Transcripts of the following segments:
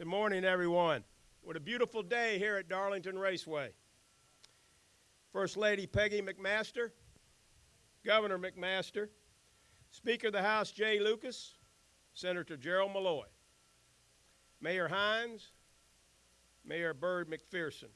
Good morning, everyone. What a beautiful day here at Darlington Raceway. First Lady Peggy McMaster, Governor McMaster, Speaker of the House Jay Lucas, Senator Gerald Malloy, Mayor Hines, Mayor Bird McPherson,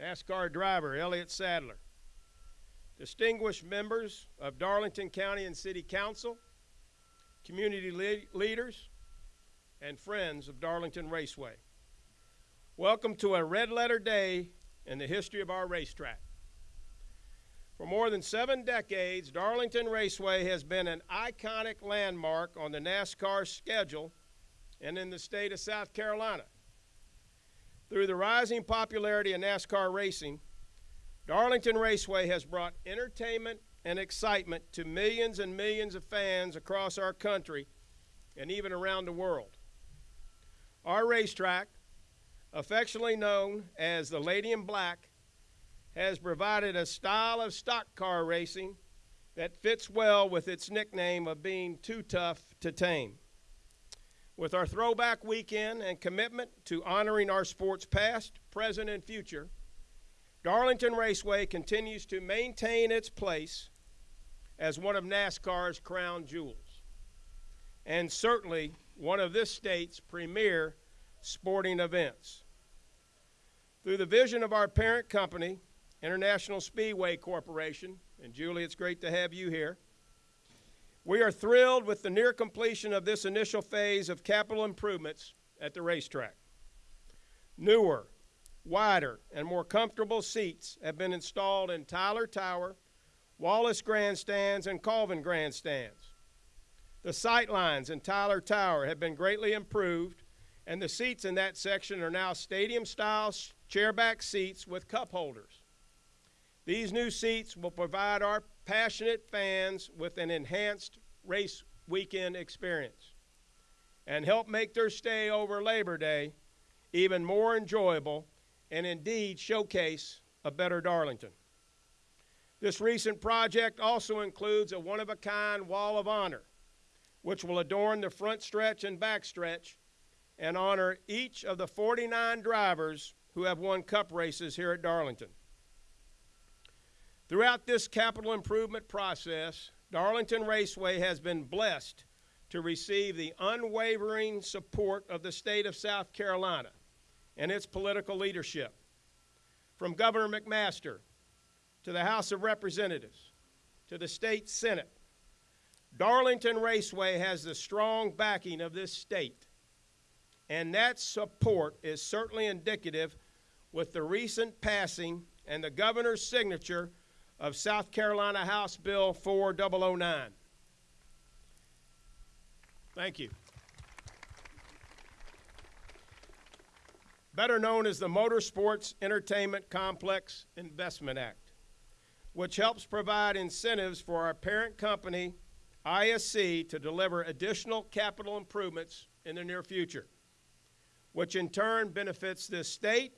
NASCAR driver Elliott Sadler, distinguished members of Darlington County and City Council, community le- leaders, and friends of Darlington Raceway. Welcome to a red letter day in the history of our racetrack. For more than seven decades, Darlington Raceway has been an iconic landmark on the NASCAR schedule and in the state of South Carolina. Through the rising popularity of NASCAR racing, Darlington Raceway has brought entertainment and excitement to millions and millions of fans across our country and even around the world. Our racetrack, affectionately known as the Lady in Black, has provided a style of stock car racing that fits well with its nickname of being too tough to tame. With our throwback weekend and commitment to honoring our sport's past, present, and future, Darlington Raceway continues to maintain its place as one of NASCAR's crown jewels, and certainly one of this state's premier sporting events. Through the vision of our parent company, International Speedway Corporation, and Julie, it's great to have you here. We are thrilled with the near completion of this initial phase of capital improvements at the racetrack. Newer, wider, and more comfortable seats have been installed in Tyler Tower, Wallace grandstands, and Colvin grandstands. The sight lines in Tyler Tower have been greatly improved, and the seats in that section are now stadium style chairback seats with cup holders. These new seats will provide our passionate fans with an enhanced race weekend experience and help make their stay over Labor Day even more enjoyable and indeed showcase a better Darlington. This recent project also includes a one of a kind wall of honor, which will adorn the front stretch and back stretch and honor each of the 49 drivers who have won cup races here at Darlington. Throughout this capital improvement process, Darlington Raceway has been blessed to receive the unwavering support of the state of South Carolina and its political leadership. From Governor McMaster to the House of Representatives to the state Senate, Darlington Raceway has the strong backing of this state. And that support is certainly indicative with the recent passing and the governor's signature of South Carolina House Bill 4009. Thank you. Better known as the Motorsports Entertainment Complex Investment Act, which helps provide incentives for our parent company, ISC, to deliver additional capital improvements in the near future, which in turn benefits this state,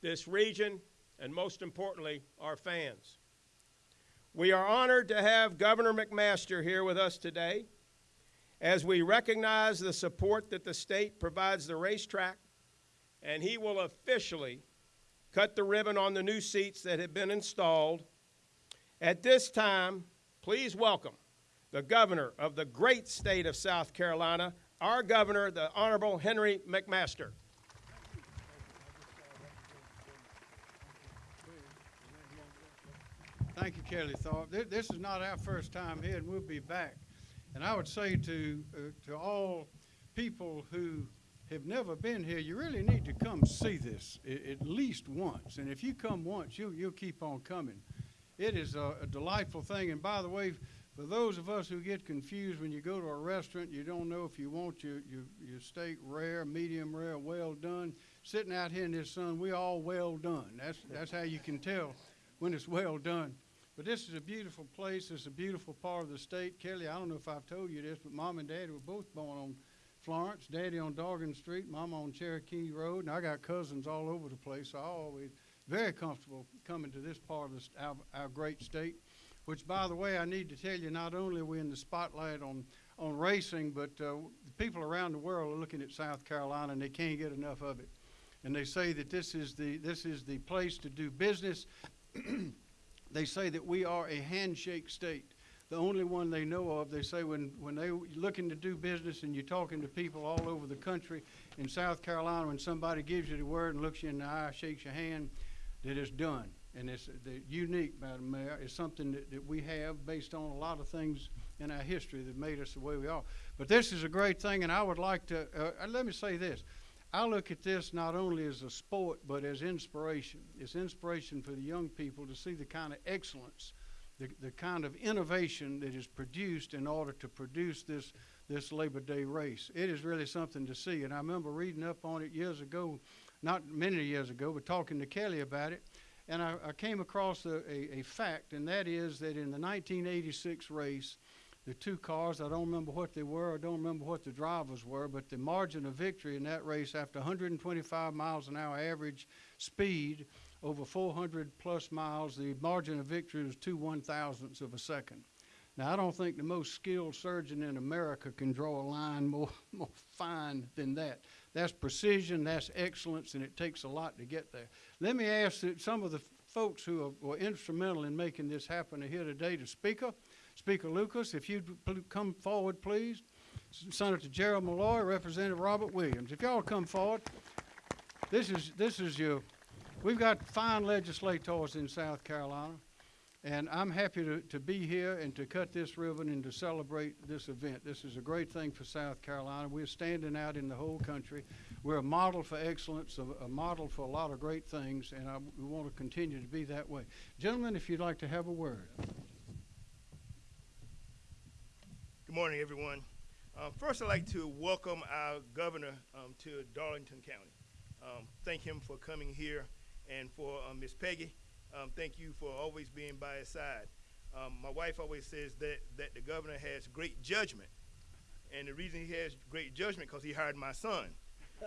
this region, and most importantly, our fans. We are honored to have Governor McMaster here with us today as we recognize the support that the state provides the racetrack, and he will officially cut the ribbon on the new seats that have been installed. At this time, please welcome the governor of the great state of South Carolina, our governor, the Honorable Henry McMaster. Thank you, Kelly Tharp. This, is not our first time here, and we'll be back. And I would say to uh, to all people who have never been here, you really need to come see this at least once. And if you come once, you'll you'll keep on coming. It is a, a delightful thing. And by the way, for those of us who get confused when you go to a restaurant, you don't know if you want your your, your steak rare, medium rare, well done. Sitting out here in this sun, we all well done. That's that's how you can tell when it's well done. But this is a beautiful place. It's a beautiful part of the state. Kelly, I don't know if I've told you this, but mom and daddy were both born on Florence. Daddy on Dorgan Street, mom on Cherokee Road, and I got cousins all over the place. So I always very comfortable coming to this part of the, our, our great state, which, by the way, I need to tell you, not only are we in the spotlight on, on racing, but uh, people around the world are looking at South Carolina and they can't get enough of it. And they say that this is the, this is the place to do business. they say that we are a handshake state. The only one they know of, they say when, when they looking to do business and you're talking to people all over the country, in South Carolina, when somebody gives you the word and looks you in the eye, shakes your hand, that it's done. And it's the unique, Madam Mayor, is something that, that we have based on a lot of things in our history that made us the way we are. But this is a great thing, and I would like to, uh, uh, let me say this. I look at this not only as a sport, but as inspiration. It's inspiration for the young people to see the kind of excellence, the, the kind of innovation that is produced in order to produce this, this Labor Day race. It is really something to see. And I remember reading up on it years ago, not many years ago, but talking to Kelly about it. And I, I came across a, a, a fact, and that is that in the 1986 race, the two cars, I don't remember what they were, I don't remember what the drivers were, but the margin of victory in that race after 125 miles an hour average speed over 400 plus miles, the margin of victory was two one thousandths of a second. Now, I don't think the most skilled surgeon in America can draw a line more, more fine than that. That's precision, that's excellence, and it takes a lot to get there. Let me ask that some of the folks who are, were instrumental in making this happen are here today. The Speaker, Speaker Lucas, if you'd come forward, please. Senator Gerald Malloy, Representative Robert Williams. If y'all come forward, this is this is your. We've got fine legislators in South Carolina, and I'm happy to, to be here and to cut this ribbon and to celebrate this event. This is a great thing for South Carolina. We're standing out in the whole country. We're a model for excellence, a, a model for a lot of great things, and I, we want to continue to be that way. Gentlemen, if you'd like to have a word. Good morning, everyone. Um, first, I'd like to welcome our governor um, to Darlington County. Um, thank him for coming here, and for um, Miss Peggy, um, thank you for always being by his side. Um, my wife always says that that the governor has great judgment, and the reason he has great judgment because he hired my son,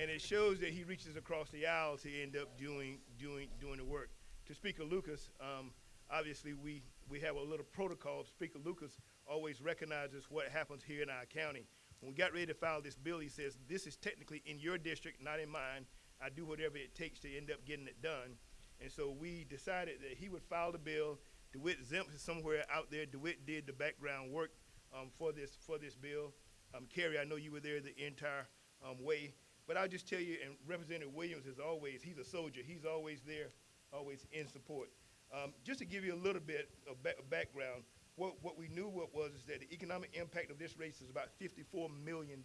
and it shows that he reaches across the aisle to end up doing doing doing the work. To Speaker Lucas, um, obviously we we have a little protocol. Speaker Lucas always recognizes what happens here in our county. When we got ready to file this bill, he says, this is technically in your district, not in mine. I do whatever it takes to end up getting it done. And so we decided that he would file the bill. DeWitt Zemp is somewhere out there. DeWitt did the background work um, for this for this bill. Um, Kerry, I know you were there the entire um, way. But I'll just tell you, and Representative Williams is always, he's a soldier. He's always there, always in support. Um, just to give you a little bit of ba- background, what, what we knew what was is that the economic impact of this race is about $54 million.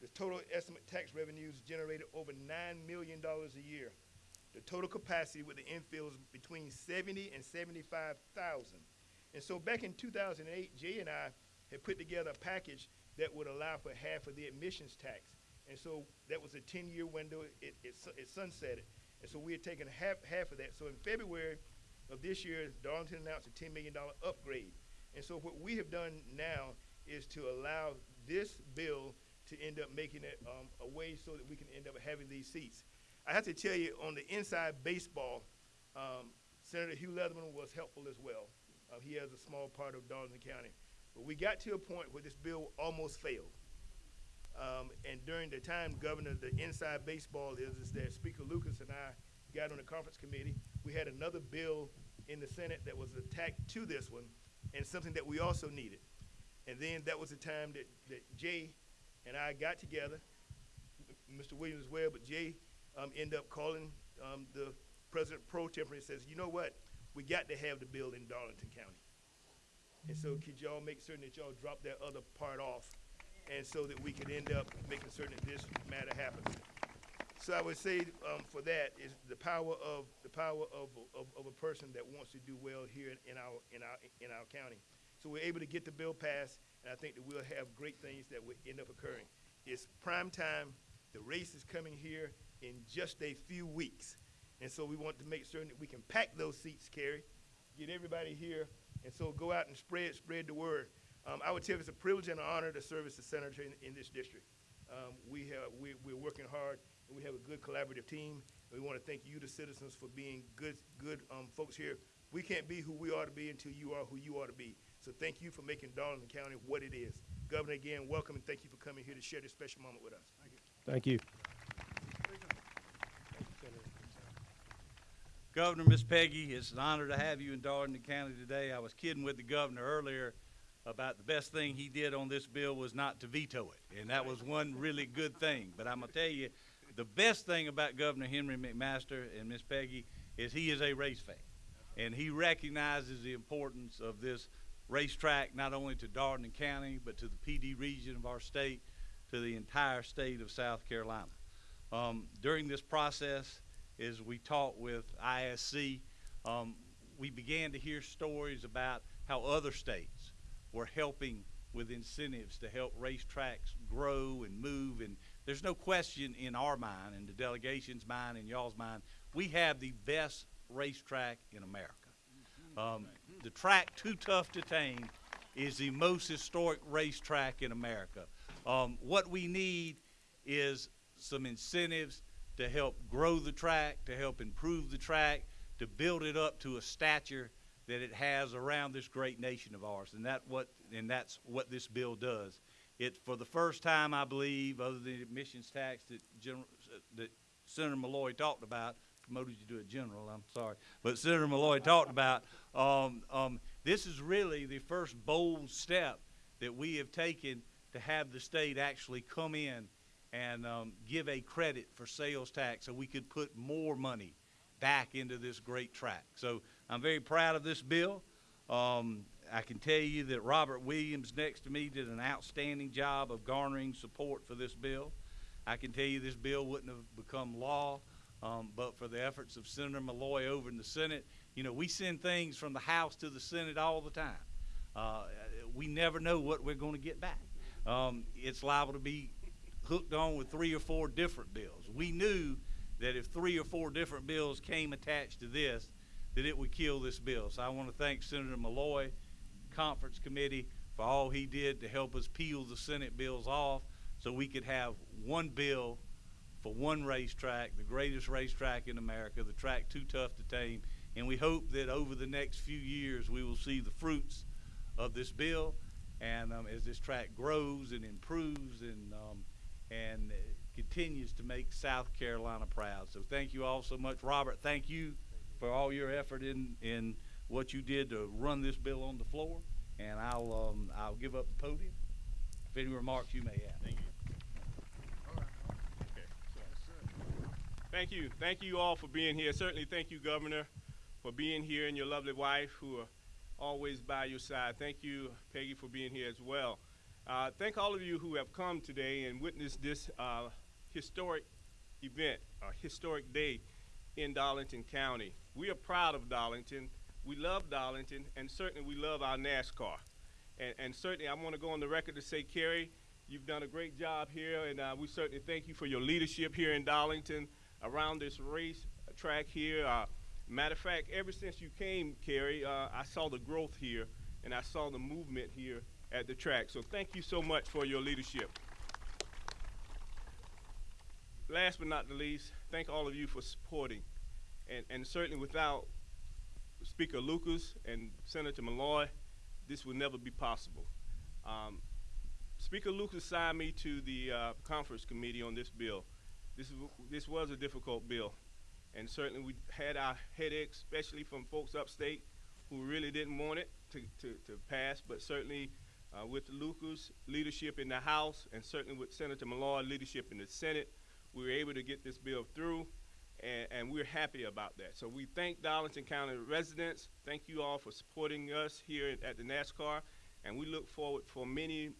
The total estimate tax revenues generated over $9 million a year. The total capacity with the infield is between 70 and 75,000. And so back in 2008, Jay and I had put together a package that would allow for half of the admissions tax. And so that was a 10-year window. It, it, it sunsetted. And so we had taken half, half of that. So in February of this year, Darlington announced a $10 million upgrade. And so what we have done now is to allow this bill to end up making it um, a way so that we can end up having these seats. I have to tell you, on the inside baseball, um, Senator Hugh Leatherman was helpful as well. Uh, he has a small part of Darlington County. But we got to a point where this bill almost failed. Um, and during the time, Governor, the inside baseball is, is that Speaker Lucas and I got on the conference committee. We had another bill in the Senate that was attacked to this one, and something that we also needed. And then that was the time that, that Jay and I got together, Mr. Williams as well, but Jay um, ended up calling um, the President pro tempore and says, you know what? We got to have the bill in Darlington County. And so could y'all make certain that y'all drop that other part off and so that we could end up making certain that this matter happens. So I would say um, for that is the power of the power of, of, of a person that wants to do well here in our in our in our county. So we're able to get the bill passed, and I think that we'll have great things that will end up occurring. It's prime time. The race is coming here in just a few weeks, and so we want to make certain that we can pack those seats, Kerry, get everybody here, and so go out and spread spread the word. Um, I would tell you it's a privilege and an honor to serve as a senator in, in this district. Um, we have we, we're working hard and we have a good collaborative team. We want to thank you, the citizens, for being good good um, folks here We can't be who we ought to be until you are who you ought to be. So thank you for making Darlington County what it is. Governor, again, welcome and thank you for coming here to share this special moment with us. Thank you. Thank you. Governor, Miss Peggy, it's an honor to have you in Darlington County today. I was kidding with the governor earlier about the best thing he did on this bill was not to veto it, and that was one really good thing. But I'm gonna tell you, the best thing about Governor Henry McMaster and Miss Peggy is he is a race fan, and he recognizes the importance of this racetrack not only to Darlington County but to the Pee Dee region of our state, to the entire state of South Carolina. Um, during this process, as we talked with ISC, um, we began to hear stories about how other states were helping with incentives to help racetracks grow and move. And there's no question in our mind, in the delegation's mind, in y'all's mind, we have the best racetrack in America. Um, the track Too Tough to Tame is the most historic racetrack in America. Um, what we need is some incentives to help grow the track, to help improve the track, to build it up to a stature that it has around this great nation of ours. And that what and that's what this bill does. It for the first time, I believe, other than the admissions tax that General, that Senator Malloy talked about, promoted you to a general, I'm sorry, but Senator Malloy talked about, um, um, this is really the first bold step that we have taken to have the state actually come in and um, give a credit for sales tax so we could put more money back into this great track. So I'm very proud of this bill. Um, I can tell you that Robert Williams next to me did an outstanding job of garnering support for this bill. I can tell you this bill wouldn't have become law um, but for the efforts of Senator Malloy over in the Senate. You know, we send things from the House to the Senate all the time. Uh, we never know what we're going to get back. Um, it's liable to be hooked on with three or four different bills. We knew that if three or four different bills came attached to this, that it would kill this bill. So I want to thank Senator Malloy, Conference Committee, for all he did to help us peel the Senate bills off so we could have one bill for one racetrack, the greatest racetrack in America, the track too tough to tame. And we hope that over the next few years we will see the fruits of this bill. And um, as this track grows and improves and um, and continues to make South Carolina proud. So thank you all so much, Robert. Thank you for all your effort in in what you did to run this bill on the floor. And I'll um, I'll give up the podium. If any remarks you may have. Thank you. Thank you. Thank you all for being here. Certainly thank you, Governor, for being here and your lovely wife who are always by your side. Thank you, Peggy, for being here as well. Uh, thank all of you who have come today and witnessed this uh, historic event, a historic day in Darlington County. We are proud of Darlington. We love Darlington, and certainly we love our NASCAR. And, and certainly I want to go on the record to say, Kerry, you've done a great job here, and uh, we certainly thank you for your leadership here in Darlington around this race track here. Uh, matter of fact, ever since you came, Kerry, uh, I saw the growth here, and I saw the movement here at the track. So thank you so much for your leadership. Last but not the least, thank all of you for supporting. And, and certainly without Speaker Lucas and Senator Malloy, this would never be possible. Um, Speaker Lucas signed me to the uh, conference committee on this bill. This, is, this was a difficult bill, and certainly we had our headaches, especially from folks upstate who really didn't want it to, to, to pass, but certainly uh, with Lucas' leadership in the House and certainly with Senator Malloy leadership in the Senate, we were able to get this bill through, and, and we're happy about that. So we thank Darlington County residents. Thank you all for supporting us here at the NASCAR, and we look forward for many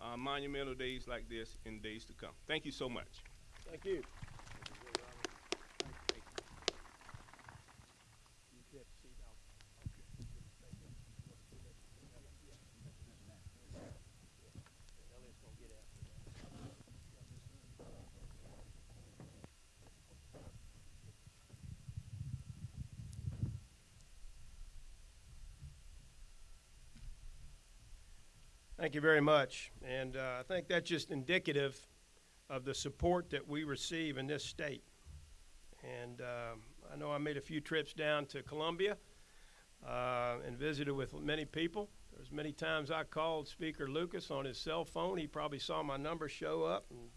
uh, monumental days like this in days to come. Thank you so much. Thank you. Thank you very much. And uh, I think that's just indicative of the support that we receive in this state. And um, I know I made a few trips down to Columbia uh, and visited with many people. There's many times I called Speaker Lucas on his cell phone. He probably saw my number show up. And,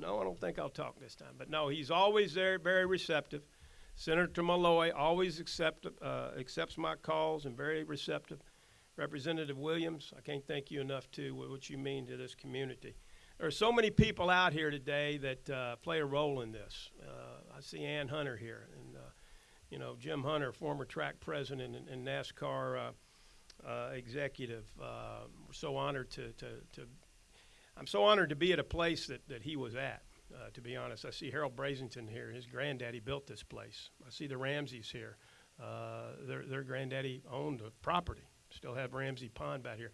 no, I don't think I'll talk this time. But no, he's always there, very receptive. Senator Malloy always accept, uh, accepts my calls and very receptive. Representative Williams, I can't thank you enough too, wh- what you mean to this community. There are so many people out here today that uh, play a role in this. Uh, I see Ann Hunter here, and uh, you know Jim Hunter, former track president and, and NASCAR uh, uh, executive. Uh, we're so honored to, to, to I'm so honored to be at a place that, that he was at. To be honest, I see Harold Brasington here. His granddaddy built this place. I see the Ramseys here. Their, their granddaddy owned the property. Still have Ramsey Pond back here.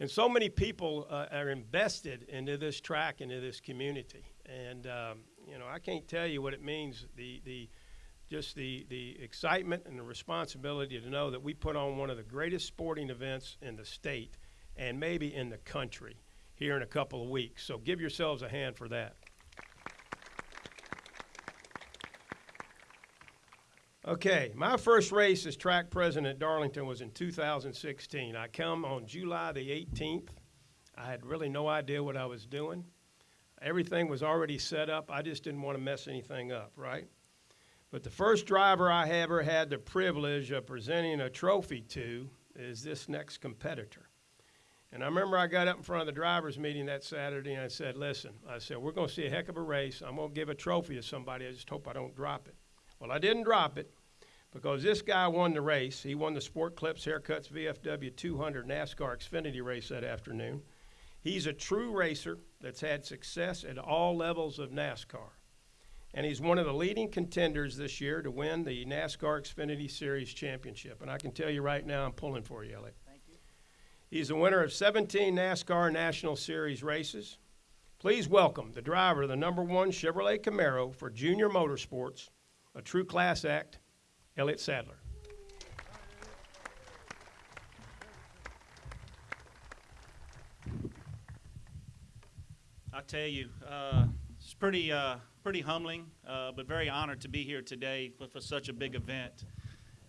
And so many people uh, are invested into this track, into this community. And, um, you know, I can't tell you what it means, the, the, just the, the excitement and the responsibility to know that we put on one of the greatest sporting events in the state and maybe in the country here in a couple of weeks. So give yourselves a hand for that. Okay, my first race as track president at Darlington was in 2016. I come on July the 18th. I had really no idea what I was doing. Everything was already set up. I just didn't want to mess anything up, right? But the first driver I ever had the privilege of presenting a trophy to is this next competitor. And I remember I got up in front of the drivers' meeting that Saturday and I said, Listen, I said, we're going to see a heck of a race. I'm going to give a trophy to somebody. I just hope I don't drop it. Well, I didn't drop it because this guy won the race. He won the Sport Clips Haircuts VFW 200 NASCAR Xfinity race that afternoon. He's a true racer that's had success at all levels of NASCAR. And he's one of the leading contenders this year to win the NASCAR Xfinity Series championship. And I can tell you right now, I'm pulling for you, Elliott. Thank you. He's the winner of 17 NASCAR National Series races. Please welcome the driver of the number one Chevrolet Camaro for Junior Motorsports, a true class act, Elliott Sadler. I tell you, uh, it's pretty, uh, pretty humbling, uh, but very honored to be here today for, for such a big event.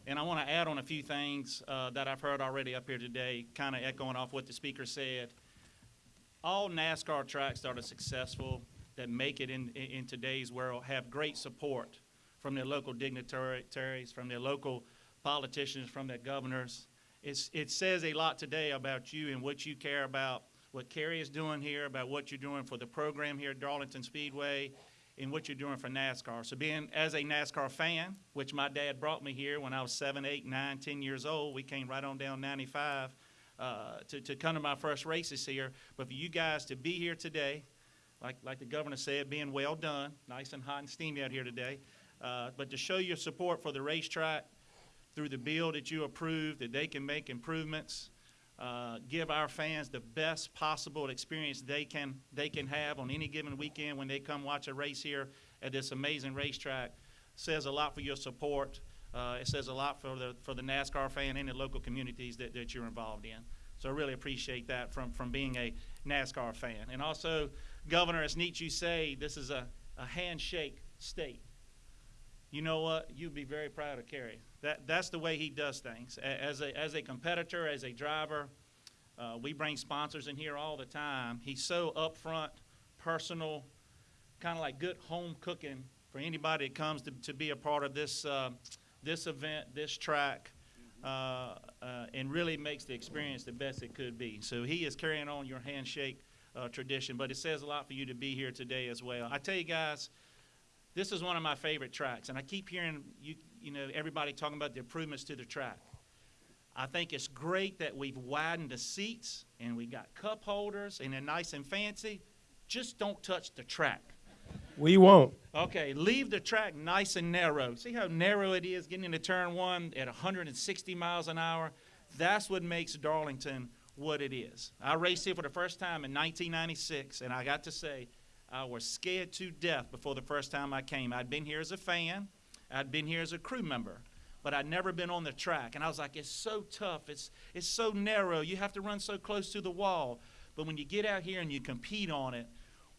And I want to add on a few things uh, that I've heard already up here today, kind of echoing off what the speaker said. All NASCAR tracks that are successful, that make it in, in, in today's world, have great support from their local dignitaries, from their local politicians, from their governors. It's, it says a lot today about you and what you care about, what Kerry is doing here, about what you're doing for the program here at Darlington Speedway, and what you're doing for NASCAR. So being as a NASCAR fan, which my dad brought me here when I was seven, eight, nine, ten years old, we came right on down 95 uh, to, to come to my first races here. But for you guys to be here today, like, like the governor said, being well done, nice and hot and steamy out here today, uh, but to show your support for the racetrack through the bill that you approved, that they can make improvements, uh, give our fans the best possible experience they can they can have on any given weekend when they come watch a race here at this amazing racetrack. Says a lot for your support. Uh, it says a lot for the for the NASCAR fan and the local communities that, that you're involved in. So I really appreciate that from from being a NASCAR fan. And also, Governor, as neat you say this is a, a handshake state you know what? You'd be very proud of Kerry. That, that's the way he does things. As a, as a competitor, as a driver, uh, we bring sponsors in here all the time. He's so upfront, personal, kind of like good home cooking for anybody that comes to, to be a part of this, uh, this event, this track, uh, uh, and really makes the experience the best it could be. So he is carrying on your handshake uh, tradition, but it says a lot for you to be here today as well. I tell you guys, this is one of my favorite tracks, and I keep hearing you, you know, everybody talking about the improvements to the track. I think it's great that we've widened the seats and we got cup holders and they're nice and fancy. Just don't touch the track. We won't. Okay, leave the track nice and narrow. See how narrow it is getting into turn one at 160 miles an hour? That's what makes Darlington what it is. I raced here for the first time in 1996, and I got to say, I was scared to death before the first time I came. I'd been here as a fan, I'd been here as a crew member, but I'd never been on the track. And I was like, it's so tough, it's, it's so narrow, you have to run so close to the wall. But when you get out here and you compete on it,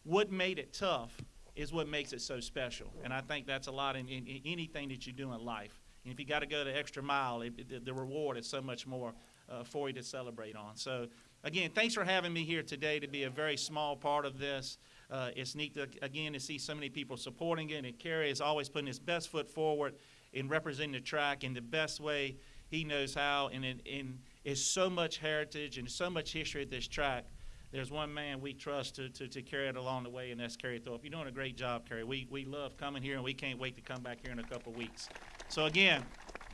what made it tough is what makes it so special. And I think that's a lot in, in, in anything that you do in life. And if you got to go the extra mile, it, it- the reward is so much more uh, for you to celebrate on. So, again, thanks for having me here today to be a very small part of this. Uh, it's neat to, again to see so many people supporting it, and Kerry is always putting his best foot forward in representing the track in the best way he knows how. And in, in so much heritage and so much history at this track. There's one man we trust to, to, to carry it along the way, and that's Kerry Tharp. You're doing a great job, Kerry. We, we love coming here, and we can't wait to come back here in a couple weeks. So, again,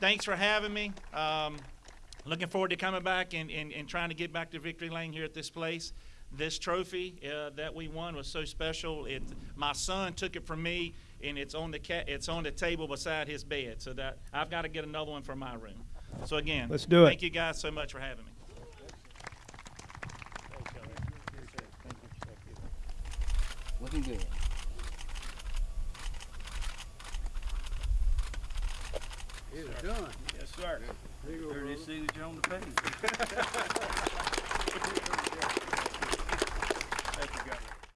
thanks for having me. Um, looking forward to coming back and, and, and trying to get back to victory lane here at this place. This trophy uh, that we won was so special. It, my son took it from me, and it's on the ca- it's on the table beside his bed. So that I've got to get another one for my room. So again, Let's do it. Thank you guys so much for having me. Looking good. It's done. Yes, sir. Heard his signature on the page.